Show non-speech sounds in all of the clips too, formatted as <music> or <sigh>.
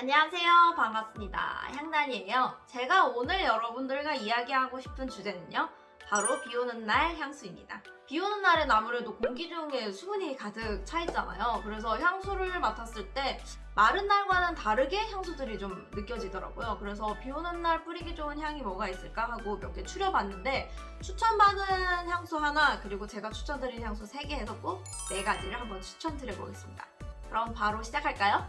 안녕하세요. 반갑습니다. 향단이에요. 제가 오늘 여러분들과 이야기하고 싶은 주제는요. 바로 비 오는 날 향수입니다. 비 오는 날엔 아무래도 공기 중에 수분이 가득 차 있잖아요. 그래서 향수를 맡았을 때 마른 날과는 다르게 향수들이 좀 느껴지더라고요. 그래서 비 오는 날 뿌리기 좋은 향이 뭐가 있을까 하고 몇 개 추려봤는데 추천받은 향수 하나 그리고 제가 추천드린 향수 3개 해서 꼭 4가지를 한번 추천드려보겠습니다. 그럼 바로 시작할까요?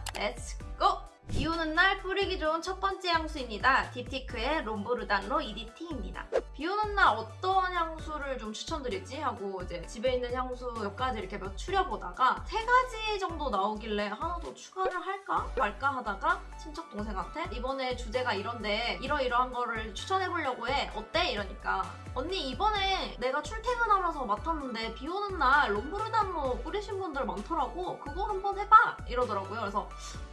고! 비 오는 날 뿌리기 좋은 첫 번째 향수입니다. 딥티크의 롬보르단로 EDT입니다. 비 오는 날 어떤 향수를 좀 추천드릴지 하고 이제 집에 있는 향수 몇 가지 이렇게 몇 추려보다가 세 가지 정도 나오길래 하나 더 추가를 할까 말까 하다가 친척 동생한테 이번에 주제가 이런데 이러이러한 거를 추천해보려고 해 어때? 이러니까 언니 이번에 내가 출퇴근하면서 맡았는데 비 오는 날 롬브르단로 뿌리신 분들 많더라고 그거 한번 해봐 이러더라고요 그래서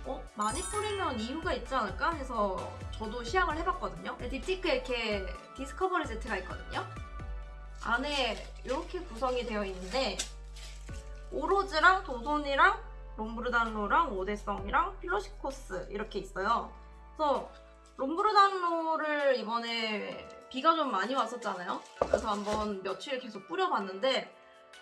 어? 많이 뿌리면 이유가 있지 않을까 해서 저도 시향을 해봤거든요. 딥티크에 이렇게 디스커버리 세트가 있거든요. 안에 이렇게 구성이 되어 있는데 오로즈랑 도손이랑 롬브르단로랑 오데성이랑 필로시코스 이렇게 있어요. 그래서 롬브르단로를 이번에 비가 좀 많이 왔었잖아요. 그래서 한번 며칠 계속 뿌려봤는데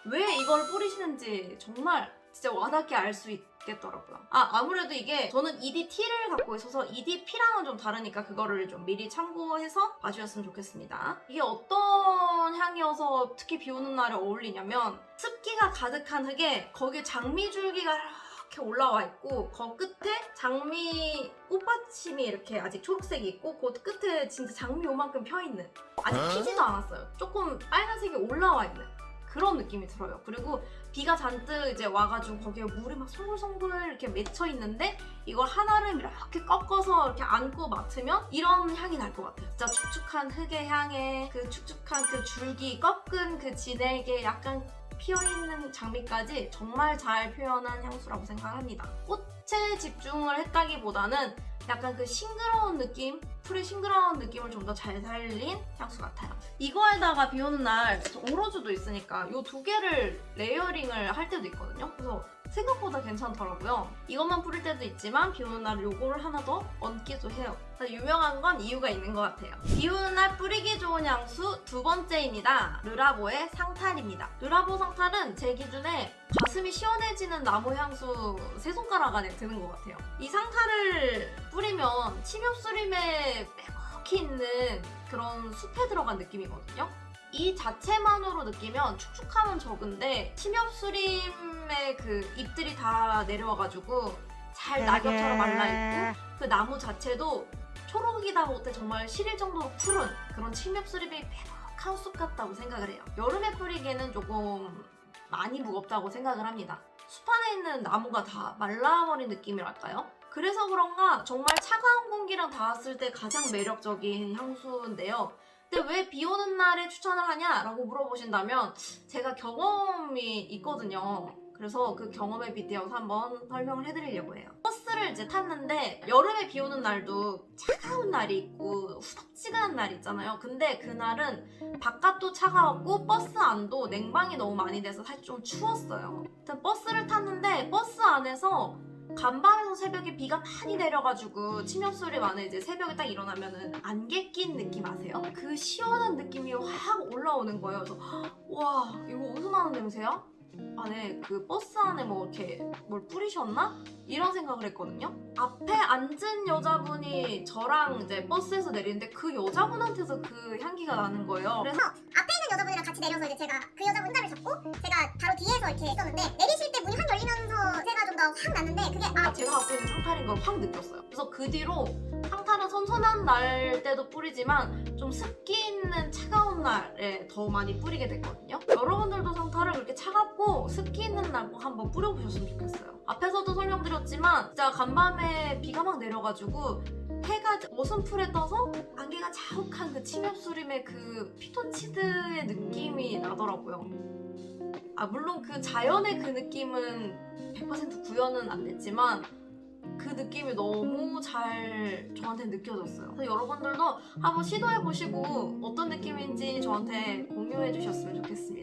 왜 이걸 뿌리시는지 정말 진짜 와닿게 알 수 있겠더라고요. 아 아무래도 이게 저는 EDT를 갖고 있어서 EDP랑은 좀 다르니까 그거를 좀 미리 참고해서 봐주셨으면 좋겠습니다. 이게 어떤 향이어서 특히 비 오는 날에 어울리냐면 습기가 가득한 흙에 거기에 장미줄기가 이렇게 올라와 있고 그 끝에 장미 꽃받침이 이렇게 아직 초록색이 있고 그 끝에 진짜 장미 요만큼 펴있는 아직 피지도 않았어요. 조금 빨간색이 올라와 있는 그런 느낌이 들어요. 그리고 비가 잔뜩 이제 와가지고 거기에 물이 막 송글송글 이렇게 맺혀 있는데 이걸 하나를 이렇게 꺾어서 이렇게 안고 맡으면 이런 향이 날 것 같아요. 진짜 축축한 흙의 향에 그 축축한 그 줄기 꺾은 그 진액에 약간 피어있는 장미까지 정말 잘 표현한 향수라고 생각합니다. 꽃에 집중을 했다기보다는 약간 그 싱그러운 느낌, 풀의 싱그러운 느낌을 좀 더 잘 살린 향수 같아요. 이거에다가 비 오는 날 Eau Rose도 있으니까 이 두 개를 layering을 할 때도 있거든요. 그래서 생각보다 괜찮더라고요. 이것만 뿌릴 때도 있지만 비 오는 날 요거를 하나 더 얹기도 해요. 유명한 건 이유가 있는 것 같아요. 비 오는 날 뿌리기 좋은 향수 두 번째입니다. Le Labo의 Santal입니다. Le Labo Santal은 제 기준에 가슴이 시원해지는 나무 향수 세 손가락 안에 드는 것 같아요. 이 Santal을 뿌리면 침엽수림에 빼곡히 있는 그런 숲에 들어간 느낌이거든요. 이 자체만으로 느끼면 축축함은 적은데 침엽수림의 그 잎들이 다 내려와가지고 잘 낙엽처럼 말라있고 그 나무 자체도 초록이다 못해 정말 시릴 정도로 푸른 그런 침엽수림이 빼곡한 숲 같다고 생각을 해요. 여름에 뿌리기에는 조금 많이 무겁다고 생각을 합니다. 숲 안에 있는 나무가 다 말라버린 느낌이랄까요? 그래서 그런가 정말 차가운 공기랑 닿았을 때 가장 매력적인 향수인데요. 근데 왜 비 오는 날에 추천을 하냐 라고 물어보신다면 제가 경험이 있거든요. 그래서 그 경험에 빗대어서 한번 설명을 해드리려고 해요. 버스를 이제 탔는데 여름에 비 오는 날도 차가운 날이 있고 후덥지근한 날이 있잖아요. 근데 그날은 바깥도 차가웠고 버스 안도 냉방이 너무 많이 돼서 사실 좀 추웠어요. 버스를 탔는데 버스 안에서 간밤에서 새벽에 비가 많이 내려가지고 침엽수림 안에 이제 새벽에 딱 일어나면은 안개 낀 느낌 아세요? 그 시원한 느낌이 확 올라오는 거예요. 그래서 와 이거 어디서 나는 냄새야? 안에 그 버스 안에 뭐 이렇게 뭘 뿌리셨나? 이런 생각을 했거든요. 앞에 앉은 여자분이 저랑 이제 버스에서 내리는데 그 여자분한테서 그 향기가 나는 거예요. 그래서 앞에 있는 여자분이랑 같이 내려서 이제 제가 그 여자분 혼자를 잡고 제가 바로 뒤에서 이렇게 있었는데 내리실 때 문이 확 열리면서 제가 확 났는데 그게 아 아, 제가 갖고 있는 상탈인 걸 확 느꼈어요. 그래서 그 뒤로 상탈은 선선한 날 때도 뿌리지만 좀 습기 있는 차가운 날에 더 많이 뿌리게 됐거든요. 여러분들도 상탈을 그렇게 차갑고 습기 있는 날 꼭 한번 뿌려보셨으면 좋겠어요. 앞에서도 설명드렸지만 진짜 간밤에 비가 막 내려가지고 해가 어슴푸레 떠서 안개가 자욱한 그 침엽수림의 그 피톤치드의 느낌이 나더라고요. 아 물론 그 자연의 그 느낌은 100% 구현은 안 됐지만 그 느낌이 너무 잘 저한테 느껴졌어요. 그래서 여러분들도 한번 시도해보시고 어떤 느낌인지 저한테 공유해주셨으면 좋겠습니다.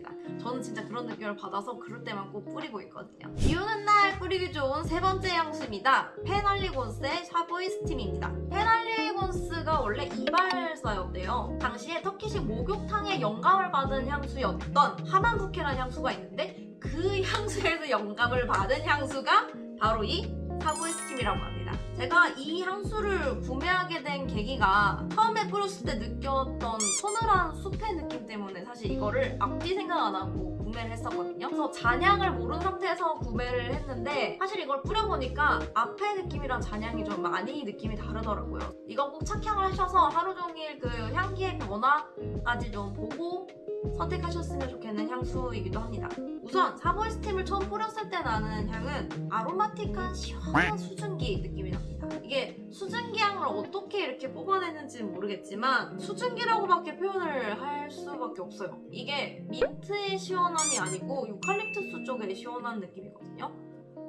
저는 진짜 그런 느낌을 받아서 그럴 때만 꼭 뿌리고 있거든요. 비 오는 날 뿌리기 좋은 세 번째 향수입니다. Penhaligon's의 Savoy Steam입니다. Penhaligon's가 원래 이발사였대요. 당시에 터키식 목욕탕에 영감을 받은 향수였던 Hammam Bouquet라는 향수가 있는데 그 <laughs> 향수에서 영감을 받은 향수가 바로 이 샤보이 스팀이라고 합니다. 제가 이 향수를 구매하게 된 계기가 처음에 뿌렸을 때 느꼈던 서늘한 숲의 느낌 때문에 사실 이거를 앞뒤 생각 안 하고 구매를 했었거든요. 그래서 잔향을 모르는 상태에서 구매를 했는데 사실 이걸 뿌려보니까 앞의 느낌이랑 잔향이 좀 많이 느낌이 다르더라고요. 이거 꼭 착향을 하셔서 하루 종일 그 향기의 변화까지 좀 보고 선택하셨으면 좋겠는 향수이기도 합니다. 우선 사보이 스팀을 처음 뿌렸을 때 나는 향은 아로마틱한 시원 한 수증기 느낌이 납니다. 이게 수증기 향을 어떻게 이렇게 뽑아내는지는 모르겠지만 수증기라고밖에 표현을 할 수밖에 없어요. 이게 민트의 시원함이 아니고 유칼립투스 쪽의 시원한 느낌이거든요.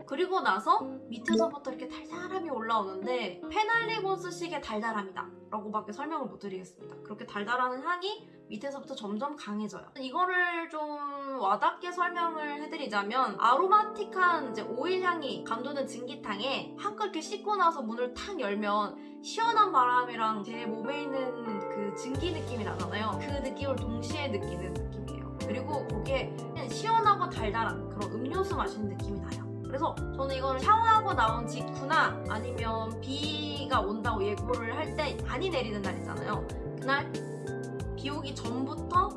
그리고 나서 밑에서부터 이렇게 달달함이 올라오는데 페날리곤스식의 달달함이다 라고밖에 설명을 못 드리겠습니다. 그렇게 달달한 향이 밑에서부터 점점 강해져요. 이거를 좀 와닿게 설명을 해드리자면 아로마틱한 이제 오일 향이 감도는 증기탕에 한껏 이렇게 씻고 나서 문을 탁 열면 시원한 바람이랑 제 몸에 있는 그 증기 느낌이 나잖아요. 그 느낌을 동시에 느끼는 느낌이에요. 그리고 그냥 시원하고 달달한 그런 음료수 마시는 느낌이 나요. 그래서 저는 이거를 샤워하고 나온 직후나 아니면 비가 온다고 예고를 할 때 많이 내리는 날 있잖아요. 그날 비 오기 전부터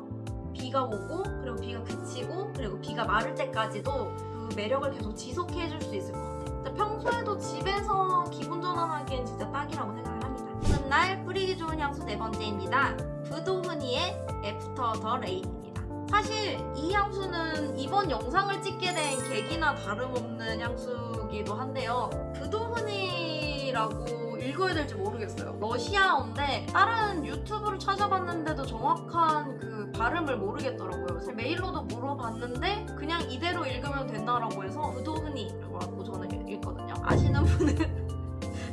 비가 오고 그리고 비가 그치고 그리고 비가 마를 때까지도 그 매력을 계속 지속해 줄 수 있을 것 같아요. 평소에도 집에서 기분 전환하기엔 진짜 딱이라고 생각을 합니다. 오는 날 뿌리기 좋은 향수 네 번째입니다. 부도흐니의 After the Rain입니다. 사실 이 향수는 이번 영상을 찍게 된 계기나 다름없는 향수기도 한데요. 부도흐니라고 읽어야 될지 모르겠어요. 러시아어인데 다른 유튜브를 찾아봤는데도 정확한 그 발음을 모르겠더라고요. 메일로도 물어봤는데 그냥 이대로 읽으면 된다라고 해서 부도흐니라고 저는 읽거든요. 아시는 분은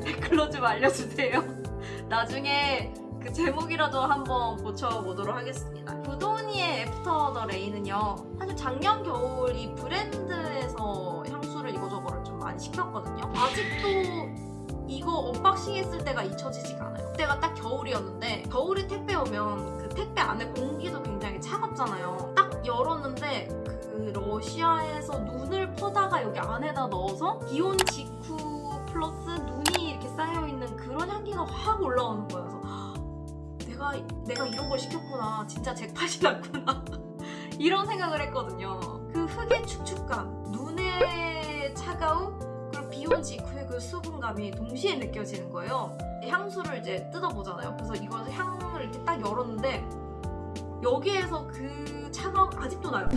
<laughs> 댓글로 좀 알려주세요. <laughs> 나중에 그 제목이라도 한번 고쳐보도록 하겠습니다. 부도흐니의 After the Rain은요. 사실 작년 겨울 이 브랜드에서 향수를 이거저거를 좀 많이 시켰거든요. 아직도 이거 unboxing 했을 때가 잊혀지지가 않아요. 그때가 딱 겨울이었는데 겨울에 택배 오면 그 택배 안에 공기도 굉장히 차갑잖아요. 딱 열었는데 그 러시아에서 눈을 퍼다가 여기 안에다 넣어서 기온 직후 플러스 눈이 이렇게 쌓여있는 그런 향기가 확 올라오는 거예요. 내가 내가 이런 걸 시켰구나. 진짜 잭팟이 났구나. <laughs> 이런 생각을 했거든요. 그 흙의 축축감, 눈의 차가움, 그리고 비온 직후의 그 수분감이 동시에 느껴지는 거예요. 향수를 이제 뜯어보잖아요. 그래서 이걸 향을 이렇게 딱 열었는데 여기에서 그 차가움 아직도 나요.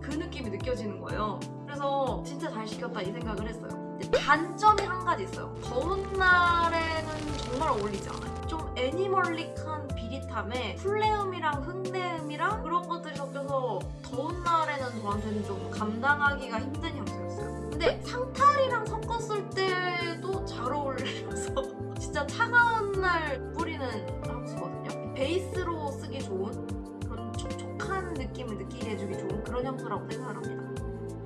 그 느낌이 느껴지는 거예요. 그래서 진짜 잘 시켰다 이 생각을 했어요. 단점이 한 가지 있어요. 더운 날에는 정말 어울리지 않아요. 좀 animalic한 비릿함에 풀내음이랑 흙내음이랑 그런 것들이 섞여서 더운 날에는 저한테는 좀 감당하기가 힘든 향수였어요. 근데 Santal이랑 섞었을 때도 잘 어울려서 <laughs> 진짜 차가운 날 뿌리는 향수거든요. 베이스로 쓰기 좋은 그런 촉촉한 느낌을 느끼게 해주기 좋은 그런 향수라고 생각을 합니다.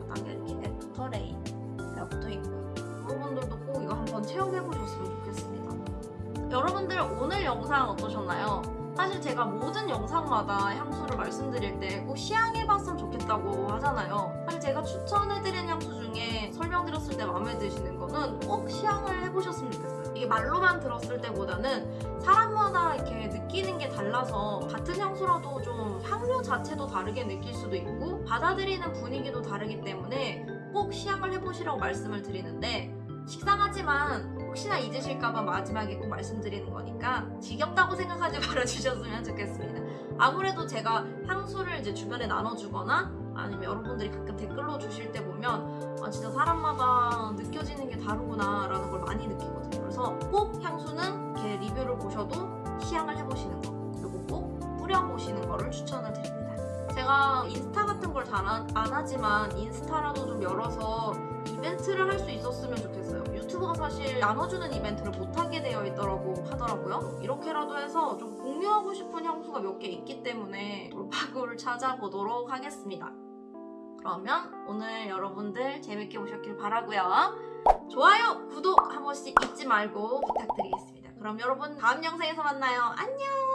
바닥에 이렇게 After Rain이라고 붙어있고요. 여러분들도 꼭 이거 한번 체험해보셨으면 좋겠습니다. 여러분들 오늘 영상 어떠셨나요? 사실 제가 모든 영상마다 향수를 말씀드릴 때 꼭 시향해봤으면 좋겠다고 하잖아요. 사실 제가 추천해드린 향수 중에 설명드렸을 때 마음에 드시는 거는 꼭 시향을 해보셨으면 좋겠어요. 이게 말로만 들었을 때보다는 사람마다 이렇게 느끼는 게 달라서 같은 향수라도 좀 향료 자체도 다르게 느낄 수도 있고 받아들이는 분위기도 다르기 때문에 꼭 시향을 해보시라고 말씀을 드리는데 식상하지만 혹시나 잊으실까봐 마지막에 꼭 말씀드리는 거니까 지겹다고 생각하지 <laughs> 말아주셨으면 좋겠습니다. 아무래도 제가 향수를 이제 주변에 나눠주거나 아니면 여러분들이 가끔 댓글로 주실 때 보면 아 진짜 사람마다 느껴지는 게 다르구나 라는 걸 많이 느끼거든요. 그래서 꼭 향수는 이렇게 리뷰를 보셔도 시향을 해보시는 거 그리고 꼭 뿌려보시는 거를 추천을 드립니다. 제가 인스타 같은 걸 잘 안 하지만 인스타라도 좀 열어서 이 이벤트를 할 수 있었으면 좋겠어요. 유튜브가 사실 나눠주는 이벤트를 못하게 되어 있더라고 하더라고요. 이렇게라도 해서 좀 공유하고 싶은 향수가 몇 개 있기 때문에 돌파구를 찾아보도록 하겠습니다. 그러면 오늘 여러분들 재밌게 보셨길 바라고요. 좋아요, 구독 한 번씩 잊지 말고 부탁드리겠습니다. 그럼 여러분 다음 영상에서 만나요. 안녕!